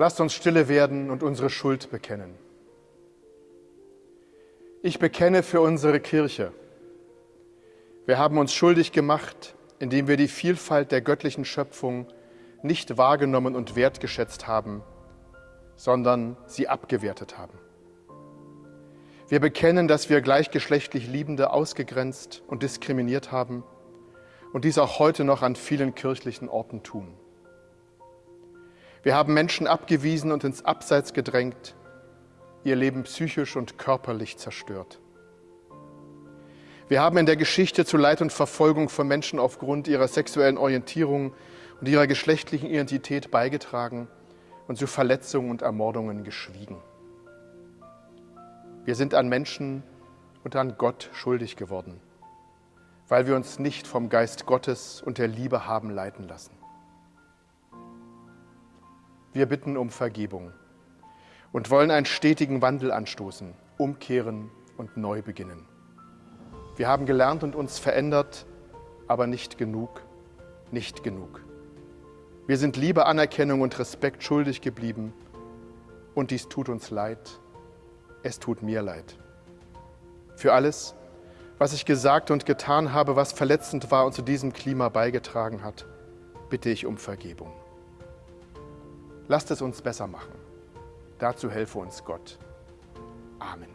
Lasst uns stille werden und unsere Schuld bekennen. Ich bekenne für unsere Kirche. Wir haben uns schuldig gemacht, indem wir die Vielfalt der göttlichen Schöpfung nicht wahrgenommen und wertgeschätzt haben, sondern sie abgewertet haben. Wir bekennen, dass wir gleichgeschlechtlich Liebende ausgegrenzt und diskriminiert haben und dies auch heute noch an vielen kirchlichen Orten tun. Wir haben Menschen abgewiesen und ins Abseits gedrängt, ihr Leben psychisch und körperlich zerstört. Wir haben in der Geschichte zu Leid und Verfolgung von Menschen aufgrund ihrer sexuellen Orientierung und ihrer geschlechtlichen Identität beigetragen und zu Verletzungen und Ermordungen geschwiegen. Wir sind an Menschen und an Gott schuldig geworden, weil wir uns nicht vom Geist Gottes und der Liebe haben leiten lassen. Wir bitten um Vergebung und wollen einen stetigen Wandel anstoßen, umkehren und neu beginnen. Wir haben gelernt und uns verändert, aber nicht genug, nicht genug. Wir sind Liebe, Anerkennung und Respekt schuldig geblieben und dies tut uns leid, es tut mir leid. Für alles, was ich gesagt und getan habe, was verletzend war und zu diesem Klima beigetragen hat, bitte ich um Vergebung. Lasst es uns besser machen. Dazu helfe uns Gott. Amen.